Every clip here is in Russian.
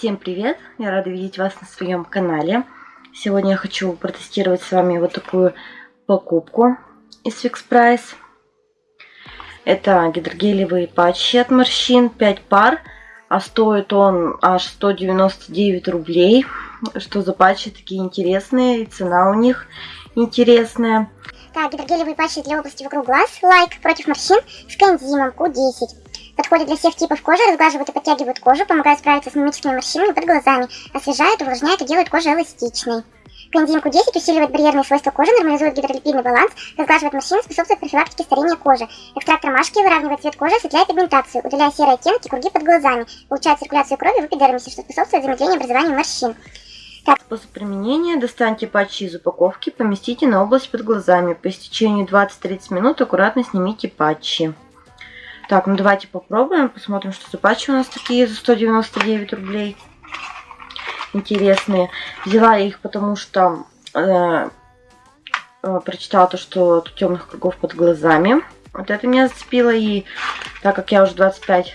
Всем привет! Я рада видеть вас на своем канале. Сегодня я хочу протестировать с вами вот такую покупку из Fix Price. Это гидрогелевые патчи от морщин, 5 пар, а стоит он аж 199 рублей. Что за патчи такие интересные, и цена у них интересная. Так, гидрогелевые патчи для области вокруг глаз, лайк, против морщин с коэнзимом Q10. Подходят для всех типов кожи, разглаживают и подтягивают кожу, помогают справиться с мимическими морщинами под глазами, освежают, увлажняют и делают кожу эластичной. Коэнзим Q10 усиливает барьерные свойства кожи, нормализует гидролипидный баланс, разглаживает морщины, способствует профилактике старения кожи. Экстракт ромашки выравнивает цвет кожи, осветляет пигментацию, удаляя серые оттенки, круги под глазами, улучшает циркуляцию крови в эпидермисе, что способствует замедлению образования морщин. Так. Способ применения. Достаньте патчи из упаковки, поместите на область под глазами. По истечению 20-30 минут аккуратно снимите патчи. Так, ну давайте попробуем, посмотрим, что за патчи у нас такие за 199 рублей. Интересные. Взяла я их, потому что э, э, прочитала то, что темных кругов под глазами. Вот это меня зацепило. И так как я уже 25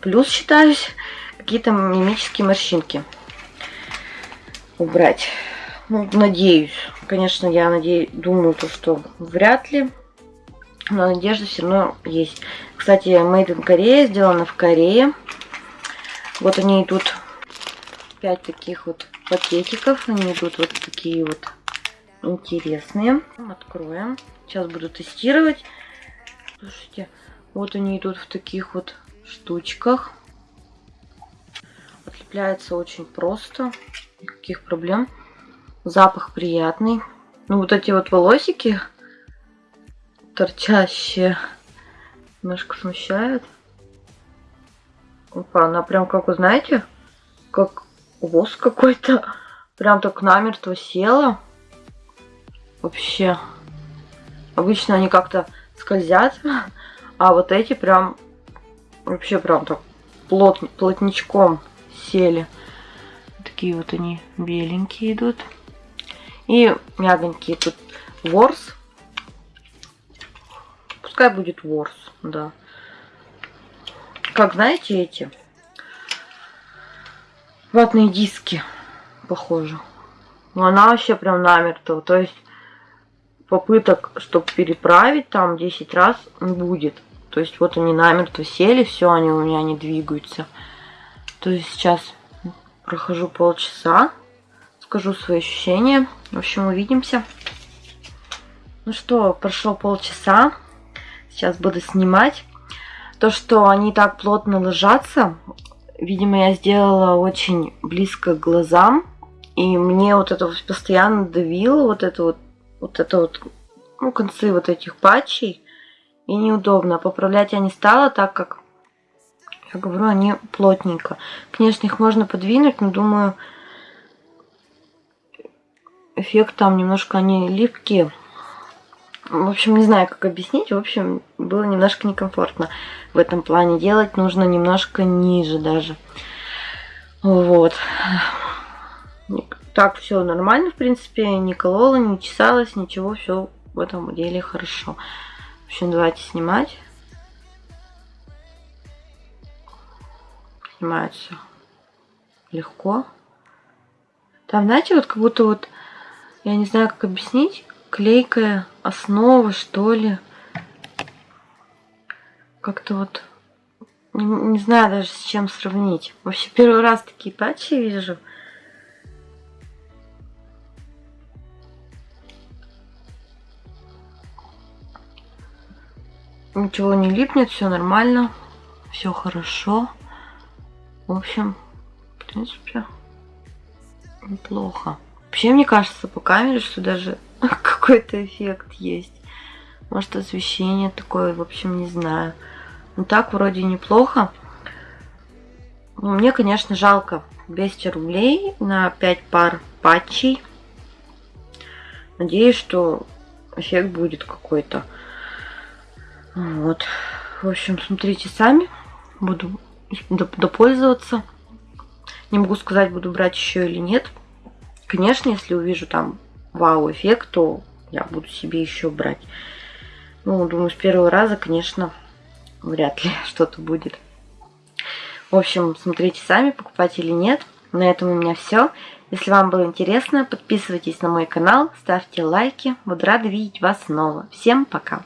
плюс считаюсь, какие-то мимические морщинки убрать. Ну, надеюсь. Конечно, я надеюсь, думаю, то, что вряд ли но надежда все равно есть. Кстати, Made in Korea, сделано в Корее. Вот они идут 5 таких вот пакетиков. Они идут вот такие вот интересные. Откроем. Сейчас буду тестировать. Слушайте, вот они идут в таких вот штучках. Отлепляется очень просто. Никаких проблем. Запах приятный. Ну, вот эти вот волосики торчащие. Немножко смущает. Опа, она прям как, вы знаете, как воск какой-то. Прям так намертво села. Вообще. Обычно они как-то скользят. А вот эти прям вообще прям так плот, плотничком сели. Такие вот они беленькие идут. И мягонькие тут ворс Пускай будет ворс, да. Как знаете эти? Ватные диски, похоже. Но она вообще прям намертво. То есть попыток, чтобы переправить там 10 раз не будет. То есть вот они намертво сели, все, они у меня не двигаются. То есть сейчас прохожу полчаса, скажу свои ощущения. В общем, увидимся. Ну что, прошло полчаса. Сейчас буду снимать. То, что они так плотно ложатся, видимо, я сделала очень близко к глазам. И мне вот это вот постоянно давило, вот это вот, вот это вот, ну, концы вот этих патчей. И неудобно. Поправлять я не стала, так как, я говорю, они плотненько. Конечно, их можно подвинуть, но думаю, эффект там немножко они липкие. В общем, не знаю, как объяснить. В общем, было немножко некомфортно в этом плане. Делать нужно немножко ниже даже. Вот. Так все нормально, в принципе. Не колола, не чесалась, ничего. Все в этом деле хорошо. В общем, давайте снимать. Снимается легко. Там, знаете, вот как будто вот, я не знаю, как объяснить, клейкая основа, что ли. Как-то вот... Не, не знаю даже с чем сравнить. Вообще первый раз такие патчи вижу. Ничего не липнет, все нормально. Все хорошо. В общем, в принципе, неплохо. Вообще, мне кажется, по камере, что даже какой-то эффект есть. Может освещение такое, в общем, не знаю. Ну так вроде неплохо. Ну, мне, конечно, жалко 200 рублей на 5 пар патчей. Надеюсь, что эффект будет какой-то. Вот. В общем, смотрите сами. Буду допользоваться. Не могу сказать, буду брать еще или нет. Конечно, если увижу там вау-эффект, то я буду себе еще брать. Ну, думаю, с первого раза, конечно, вряд ли что-то будет. В общем, смотрите сами, покупать или нет. На этом у меня все. Если вам было интересно, подписывайтесь на мой канал, ставьте лайки. Буду рада видеть вас снова. Всем пока!